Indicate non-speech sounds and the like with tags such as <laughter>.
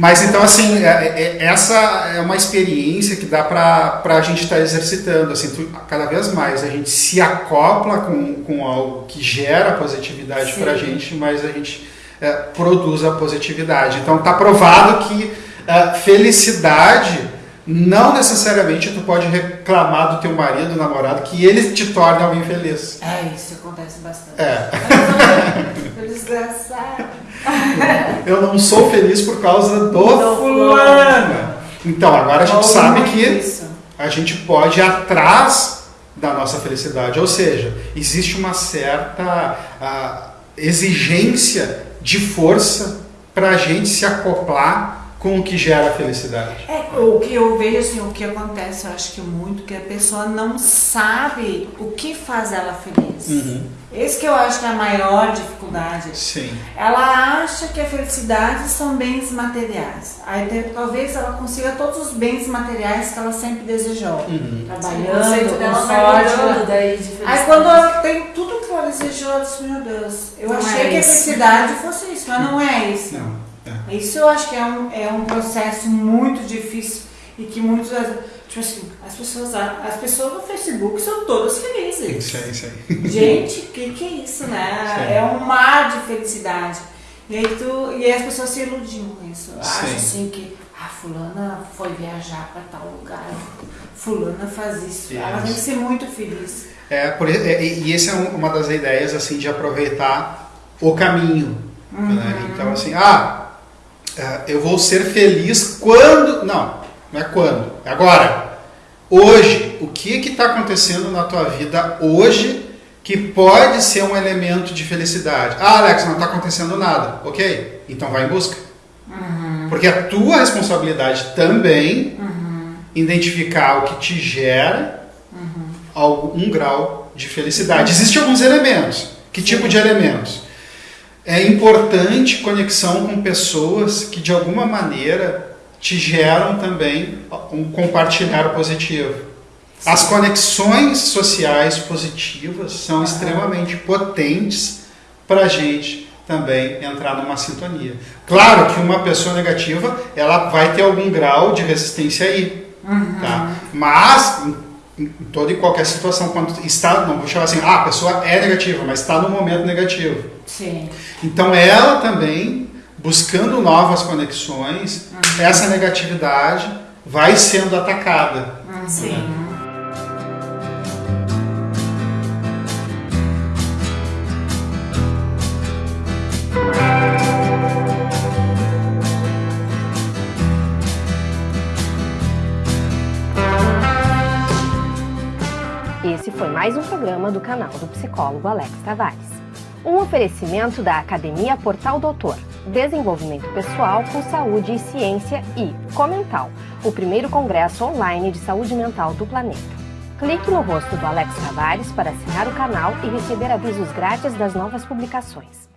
Mas então, assim, é, é, essa é uma experiência que dá para a gente estar tá exercitando. Assim, tu, cada vez mais a gente se acopla com, com algo que gera positividade para a gente, mas a gente é, produz a positividade. Então, está provado que é, felicidade não necessariamente tu pode reclamar do teu marido, namorado, que ele te torna alguém feliz. É, isso acontece bastante. É. <laughs> Desgraçado. <laughs> Eu não sou feliz por causa do, do fulano. Então, agora a gente sabe que a gente pode ir atrás da nossa felicidade. Ou seja, existe uma certa uh, exigência de força para a gente se acoplar com o que gera felicidade. É, o que eu vejo assim, o que acontece, eu acho que muito, que a pessoa não sabe o que faz ela feliz. Uhum. Esse que eu acho que é a maior dificuldade. Sim. Ela acha que a felicidade são bens materiais. Aí talvez ela consiga todos os bens materiais que ela sempre desejou. Uhum. Trabalhando, com sorte. Daí de Aí quando ela tem tudo que ela desejou, ela diz, meu Deus, eu não achei é que a felicidade fosse isso, mas não é isso. Não. É. Isso eu acho que é um, é um processo muito difícil e que muitas tipo assim, as pessoas, as pessoas no Facebook são todas felizes. Isso aí, isso aí. Gente, o que, que é isso, né? É um mar de felicidade. E aí tu, e as pessoas se iludiam com isso. Acham assim que a ah, fulana foi viajar para tal lugar. Fulana faz isso. Ela tem que ser muito feliz. É, por, é, e essa é uma das ideias assim de aproveitar o caminho. Né? Uhum. Né? Então assim, ah, eu vou ser feliz quando. Não, não é quando, é agora. Hoje, o que está acontecendo na tua vida hoje que pode ser um elemento de felicidade? Ah, Alex, não está acontecendo nada. Ok, então vai em busca. Uhum. Porque a tua responsabilidade também uhum. identificar o que te gera uhum. algum grau de felicidade. Existem alguns elementos. Que tipo de elementos? É importante conexão com pessoas que de alguma maneira te geram também um compartilhar positivo. Sim. As conexões sociais positivas são extremamente potentes para a gente também entrar numa sintonia. Claro que uma pessoa negativa ela vai ter algum grau de resistência aí, uhum. tá? Mas em toda e qualquer situação, quando está, não vou chamar assim, ah, a pessoa é negativa, mas está no momento negativo. Sim. Então ela também, buscando novas conexões, uhum. essa negatividade vai sendo atacada. Uhum. Sim. Né? Esse foi mais um programa do canal do psicólogo Alex Tavares. Um oferecimento da Academia Portal Doutor, Desenvolvimento Pessoal com Saúde e Ciência e Comental, o primeiro congresso online de saúde mental do planeta. Clique no rosto do Alex Tavares para assinar o canal e receber avisos grátis das novas publicações.